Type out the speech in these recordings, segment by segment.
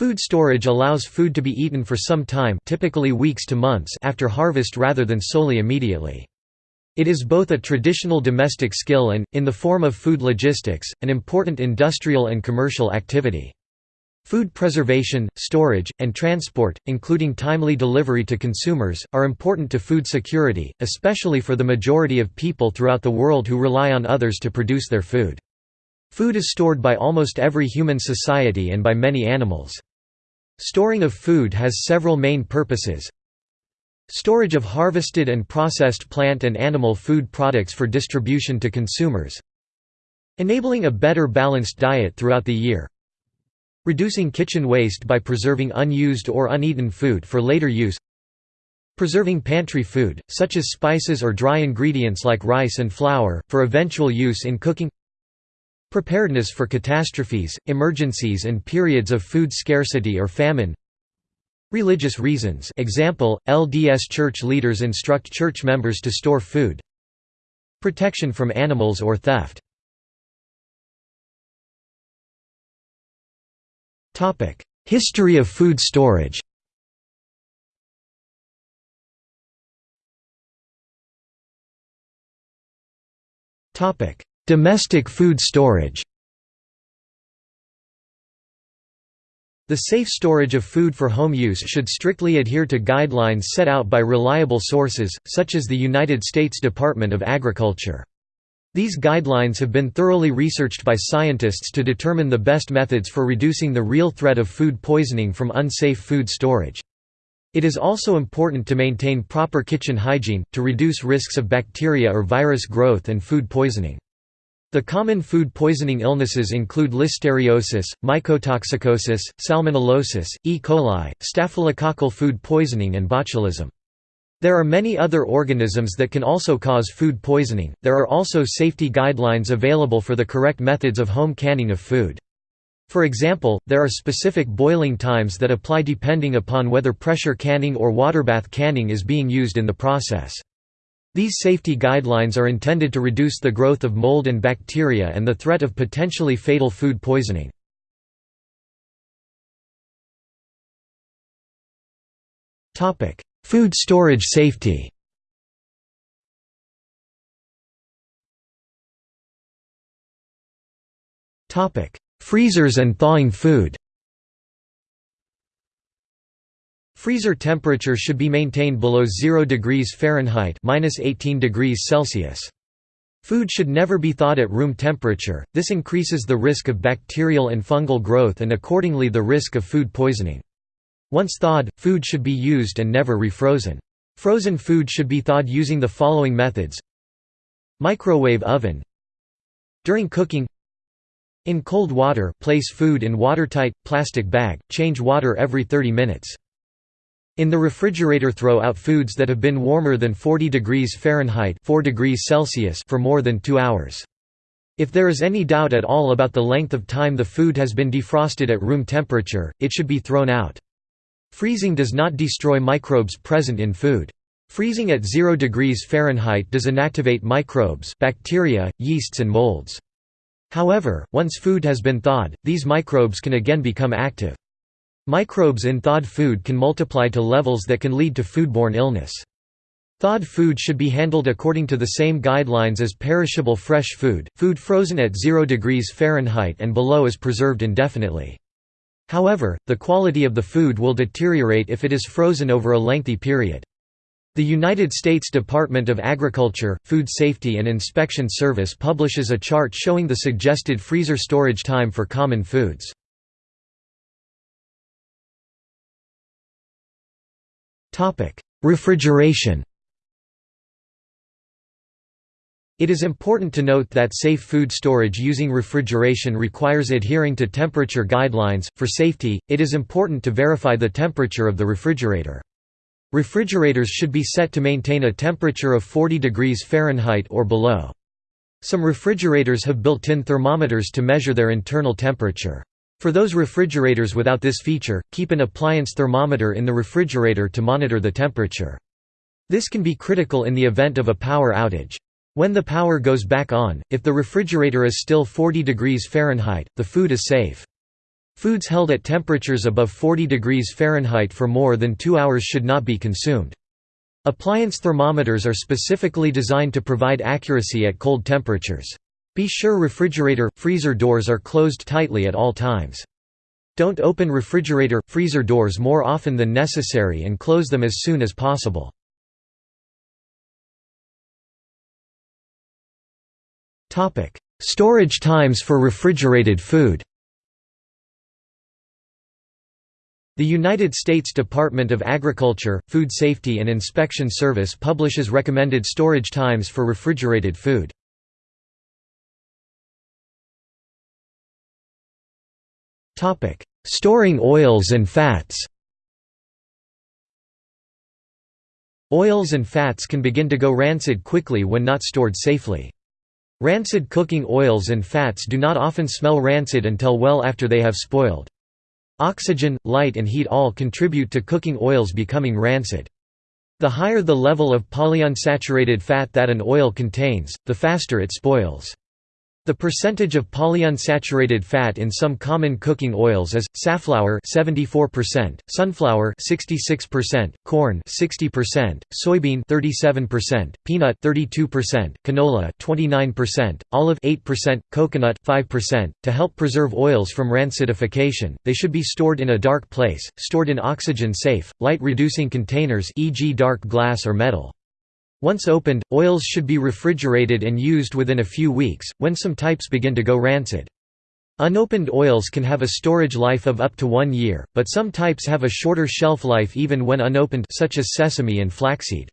Food storage allows food to be eaten for some time typically weeks to months after harvest rather than solely immediately. It is both a traditional domestic skill and, in the form of food logistics, an important industrial and commercial activity. Food preservation, storage, and transport, including timely delivery to consumers, are important to food security, especially for the majority of people throughout the world who rely on others to produce their food. Food is stored by almost every human society and by many animals. Storing of food has several main purposes, Storage of harvested and processed plant and animal food products for distribution to consumers. Enabling a better balanced diet throughout the year. Reducing kitchen waste by preserving unused or uneaten food for later use. Preserving pantry food, such as spices or dry ingredients like rice and flour, for eventual use in cooking Preparedness for catastrophes, emergencies and periods of food scarcity or famine. Religious reasons. Example, LDS church leaders instruct church members to store food. Protection from animals or theft. History of food storage Domestic food storage The safe storage of food for home use should strictly adhere to guidelines set out by reliable sources, such as the United States Department of Agriculture. These guidelines have been thoroughly researched by scientists to determine the best methods for reducing the real threat of food poisoning from unsafe food storage. It is also important to maintain proper kitchen hygiene, to reduce risks of bacteria or virus growth and food poisoning. The common food poisoning illnesses include listeriosis, mycotoxicosis, salmonellosis, E. coli, staphylococcal food poisoning and botulism. There are many other organisms that can also cause food poisoning. There are also safety guidelines available for the correct methods of home canning of food. For example, there are specific boiling times that apply depending upon whether pressure canning or waterbath canning is being used in the process. These safety guidelines are intended to reduce the growth of mold and bacteria and the threat of potentially fatal food poisoning. Food storage safety Freezers and thawing food Freezer temperature should be maintained below 0 degrees Fahrenheit (-18 degrees Celsius). Food should never be thawed at room temperature. This increases the risk of bacterial and fungal growth and accordingly the risk of food poisoning. Once thawed, food should be used and never refrozen. Frozen food should be thawed using the following methods. Microwave oven. During cooking, in cold water, place food in watertight plastic bag. Change water every 30 minutes. In the refrigerator throw out foods that have been warmer than 40 degrees Fahrenheit 4 degrees Celsius for more than two hours. If there is any doubt at all about the length of time the food has been defrosted at room temperature, it should be thrown out. Freezing does not destroy microbes present in food. Freezing at 0 degrees Fahrenheit does inactivate microbes bacteria, yeasts and molds. However, once food has been thawed, these microbes can again become active. Microbes in thawed food can multiply to levels that can lead to foodborne illness. Thawed food should be handled according to the same guidelines as perishable fresh food. Food frozen at 0 degrees Fahrenheit and below is preserved indefinitely. However, the quality of the food will deteriorate if it is frozen over a lengthy period. The United States Department of Agriculture, Food Safety and Inspection Service publishes a chart showing the suggested freezer storage time for common foods. Refrigeration It is important to note that safe food storage using refrigeration requires adhering to temperature guidelines. For safety, it is important to verify the temperature of the refrigerator. Refrigerators should be set to maintain a temperature of 40 degrees Fahrenheit or below. Some refrigerators have built-in thermometers to measure their internal temperature. For those refrigerators without this feature, keep an appliance thermometer in the refrigerator to monitor the temperature. This can be critical in the event of a power outage. When the power goes back on, if the refrigerator is still 40 degrees Fahrenheit, the food is safe. Foods held at temperatures above 40 degrees Fahrenheit for more than two hours should not be consumed. Appliance thermometers are specifically designed to provide accuracy at cold temperatures. Be sure refrigerator, freezer doors are closed tightly at all times. Don't open refrigerator, freezer doors more often than necessary and close them as soon as possible. Storage times for refrigerated food The United States Department of Agriculture, Food Safety and Inspection Service publishes recommended storage times for refrigerated food. Storing oils and fats Oils and fats can begin to go rancid quickly when not stored safely. Rancid cooking oils and fats do not often smell rancid until well after they have spoiled. Oxygen, light and heat all contribute to cooking oils becoming rancid. The higher the level of polyunsaturated fat that an oil contains, the faster it spoils. The percentage of polyunsaturated fat in some common cooking oils is safflower 74%, sunflower 66%, corn 60%, soybean 37%, peanut 32%, canola 29%, olive 8%, coconut 5%. To help preserve oils from rancidification, they should be stored in a dark place, stored in oxygen-safe, light-reducing containers e.g. dark glass or metal. Once opened, oils should be refrigerated and used within a few weeks, when some types begin to go rancid. Unopened oils can have a storage life of up to one year, but some types have a shorter shelf life even when unopened such as sesame and flaxseed.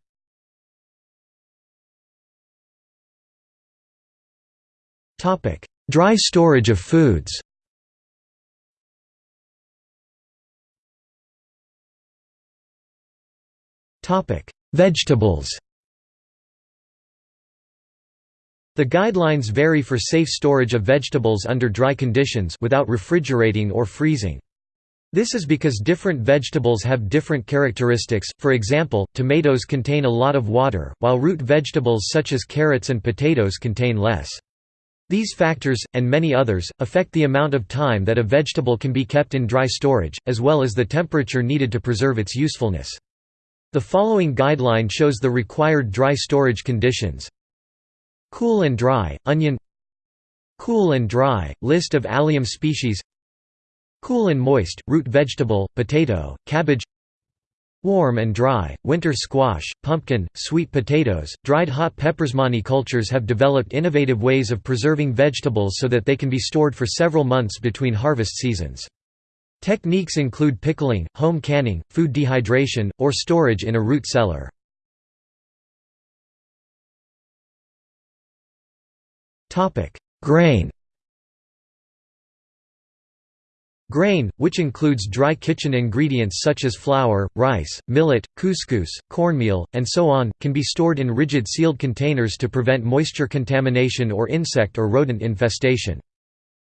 Dry storage of foods Vegetables The guidelines vary for safe storage of vegetables under dry conditions without refrigerating or freezing. This is because different vegetables have different characteristics, for example, tomatoes contain a lot of water, while root vegetables such as carrots and potatoes contain less. These factors, and many others, affect the amount of time that a vegetable can be kept in dry storage, as well as the temperature needed to preserve its usefulness. The following guideline shows the required dry storage conditions. Cool and dry, onion Cool and dry, list of allium species Cool and moist, root vegetable, potato, cabbage Warm and dry, winter squash, pumpkin, sweet potatoes, dried hot peppers. Many cultures have developed innovative ways of preserving vegetables so that they can be stored for several months between harvest seasons. Techniques include pickling, home canning, food dehydration, or storage in a root cellar. Grain Grain, which includes dry kitchen ingredients such as flour, rice, millet, couscous, cornmeal, and so on, can be stored in rigid sealed containers to prevent moisture contamination or insect or rodent infestation.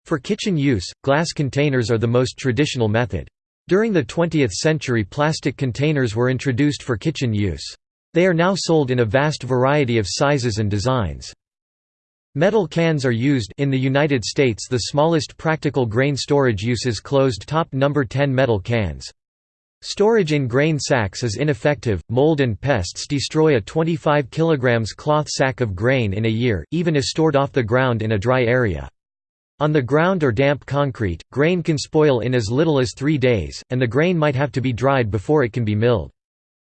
For kitchen use, glass containers are the most traditional method. During the 20th century plastic containers were introduced for kitchen use. They are now sold in a vast variety of sizes and designs. Metal cans are used in the United States the smallest practical grain storage uses closed-top number 10 metal cans. Storage in grain sacks is ineffective, mold and pests destroy a 25 kg cloth sack of grain in a year, even if stored off the ground in a dry area. On the ground or damp concrete, grain can spoil in as little as three days, and the grain might have to be dried before it can be milled.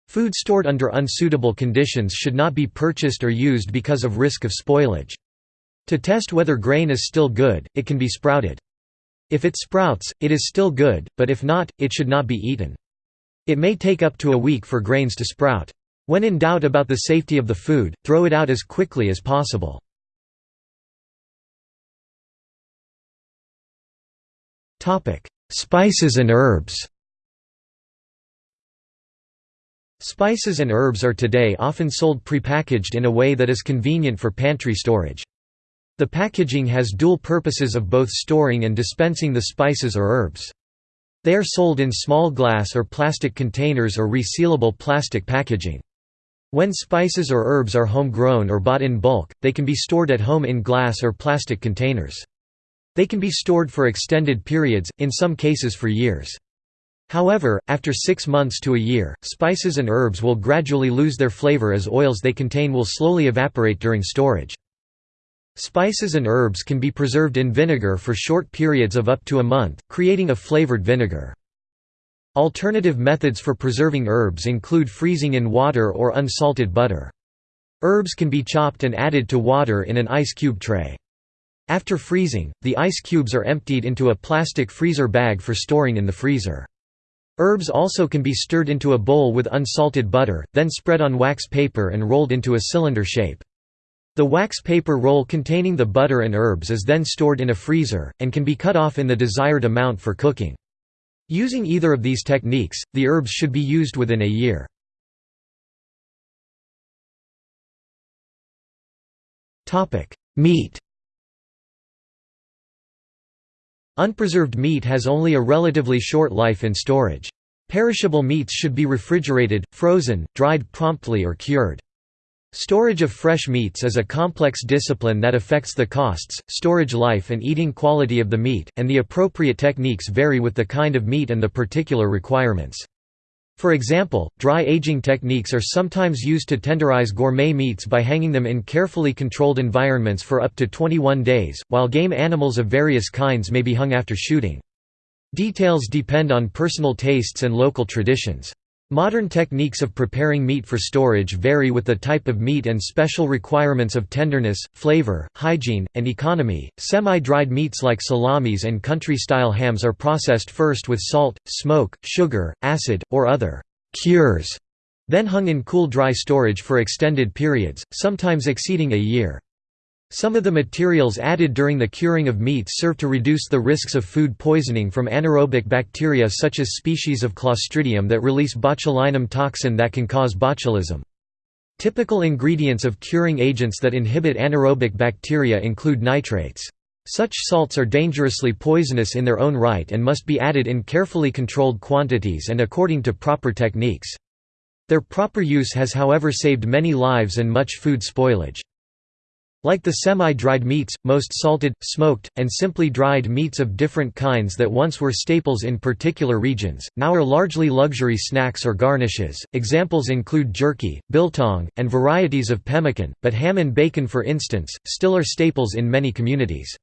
Food stored under unsuitable conditions should not be purchased or used because of risk of spoilage. To test whether grain is still good, it can be sprouted. If it sprouts, it is still good, but if not, it should not be eaten. It may take up to a week for grains to sprout. When in doubt about the safety of the food, throw it out as quickly as possible. Spices and herbs Spices and herbs are today often sold prepackaged in a way that is convenient for pantry storage. The packaging has dual purposes of both storing and dispensing the spices or herbs. They are sold in small glass or plastic containers or resealable plastic packaging. When spices or herbs are homegrown or bought in bulk, they can be stored at home in glass or plastic containers. They can be stored for extended periods, in some cases for years. However, after six months to a year, spices and herbs will gradually lose their flavor as oils they contain will slowly evaporate during storage. Spices and herbs can be preserved in vinegar for short periods of up to a month, creating a flavored vinegar. Alternative methods for preserving herbs include freezing in water or unsalted butter. Herbs can be chopped and added to water in an ice cube tray. After freezing, the ice cubes are emptied into a plastic freezer bag for storing in the freezer. Herbs also can be stirred into a bowl with unsalted butter, then spread on wax paper and rolled into a cylinder shape. The wax paper roll containing the butter and herbs is then stored in a freezer, and can be cut off in the desired amount for cooking. Using either of these techniques, the herbs should be used within a year. Meat Unpreserved meat has only a relatively short life in storage. Perishable meats should be refrigerated, frozen, dried promptly or cured. Storage of fresh meats is a complex discipline that affects the costs, storage life and eating quality of the meat, and the appropriate techniques vary with the kind of meat and the particular requirements. For example, dry aging techniques are sometimes used to tenderize gourmet meats by hanging them in carefully controlled environments for up to 21 days, while game animals of various kinds may be hung after shooting. Details depend on personal tastes and local traditions. Modern techniques of preparing meat for storage vary with the type of meat and special requirements of tenderness, flavor, hygiene, and economy. Semi dried meats like salamis and country style hams are processed first with salt, smoke, sugar, acid, or other cures, then hung in cool dry storage for extended periods, sometimes exceeding a year. Some of the materials added during the curing of meats serve to reduce the risks of food poisoning from anaerobic bacteria such as species of Clostridium that release botulinum toxin that can cause botulism. Typical ingredients of curing agents that inhibit anaerobic bacteria include nitrates. Such salts are dangerously poisonous in their own right and must be added in carefully controlled quantities and according to proper techniques. Their proper use has however saved many lives and much food spoilage. Like the semi-dried meats, most salted, smoked, and simply dried meats of different kinds that once were staples in particular regions, now are largely luxury snacks or garnishes. Examples include jerky, biltong, and varieties of pemmican, but ham and bacon for instance, still are staples in many communities.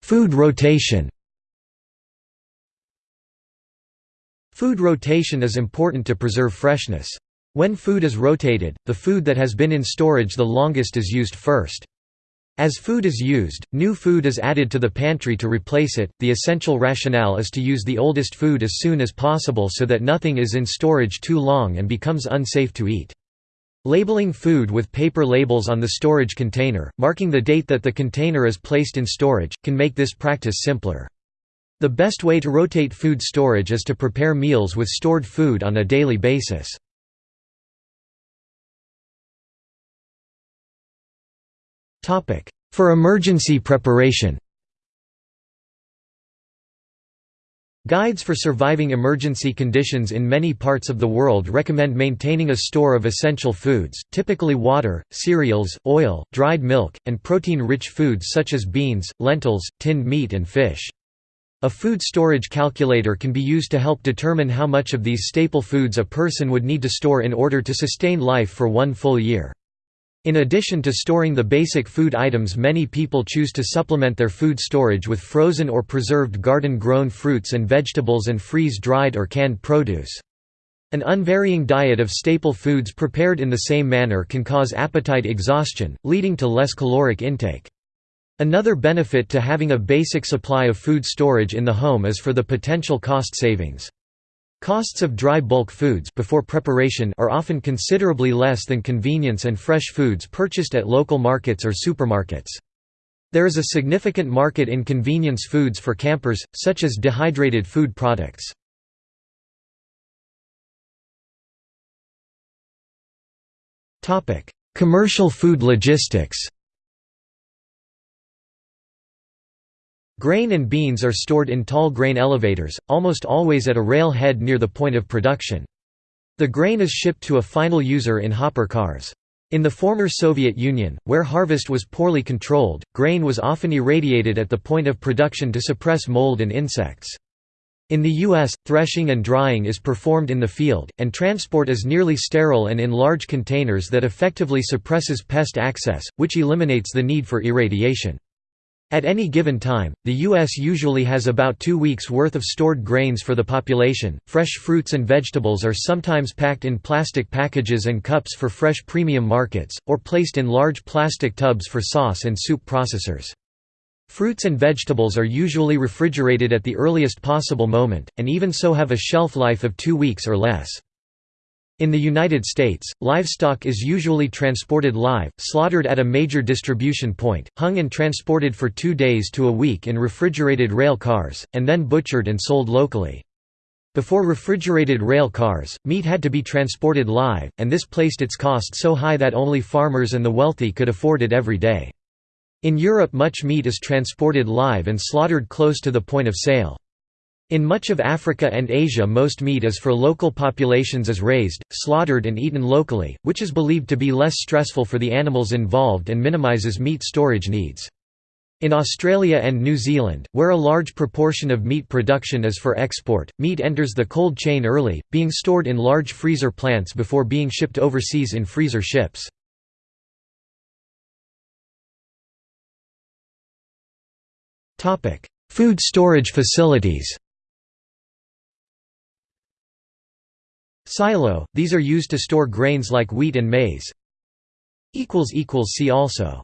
Food rotation Food rotation is important to preserve freshness. When food is rotated, the food that has been in storage the longest is used first. As food is used, new food is added to the pantry to replace it. The essential rationale is to use the oldest food as soon as possible so that nothing is in storage too long and becomes unsafe to eat. Labeling food with paper labels on the storage container, marking the date that the container is placed in storage, can make this practice simpler. The best way to rotate food storage is to prepare meals with stored food on a daily basis. For emergency preparation Guides for surviving emergency conditions in many parts of the world recommend maintaining a store of essential foods, typically water, cereals, oil, dried milk, and protein-rich foods such as beans, lentils, tinned meat and fish. A food storage calculator can be used to help determine how much of these staple foods a person would need to store in order to sustain life for one full year. In addition to storing the basic food items many people choose to supplement their food storage with frozen or preserved garden-grown fruits and vegetables and freeze-dried or canned produce. An unvarying diet of staple foods prepared in the same manner can cause appetite exhaustion, leading to less caloric intake. Another benefit to having a basic supply of food storage in the home is for the potential cost savings. Costs of dry bulk foods before preparation are often considerably less than convenience and fresh foods purchased at local markets or supermarkets. There is a significant market in convenience foods for campers, such as dehydrated food products. Commercial food logistics Grain and beans are stored in tall grain elevators, almost always at a rail head near the point of production. The grain is shipped to a final user in hopper cars. In the former Soviet Union, where harvest was poorly controlled, grain was often irradiated at the point of production to suppress mold and insects. In the U.S., threshing and drying is performed in the field, and transport is nearly sterile and in large containers that effectively suppresses pest access, which eliminates the need for irradiation. At any given time, the U.S. usually has about two weeks' worth of stored grains for the population. Fresh fruits and vegetables are sometimes packed in plastic packages and cups for fresh premium markets, or placed in large plastic tubs for sauce and soup processors. Fruits and vegetables are usually refrigerated at the earliest possible moment, and even so have a shelf life of two weeks or less. In the United States, livestock is usually transported live, slaughtered at a major distribution point, hung and transported for two days to a week in refrigerated rail cars, and then butchered and sold locally. Before refrigerated rail cars, meat had to be transported live, and this placed its cost so high that only farmers and the wealthy could afford it every day. In Europe much meat is transported live and slaughtered close to the point of sale. In much of Africa and Asia most meat is for local populations is raised, slaughtered and eaten locally, which is believed to be less stressful for the animals involved and minimises meat storage needs. In Australia and New Zealand, where a large proportion of meat production is for export, meat enters the cold chain early, being stored in large freezer plants before being shipped overseas in freezer ships. Food storage facilities Silo – These are used to store grains like wheat and maize. See also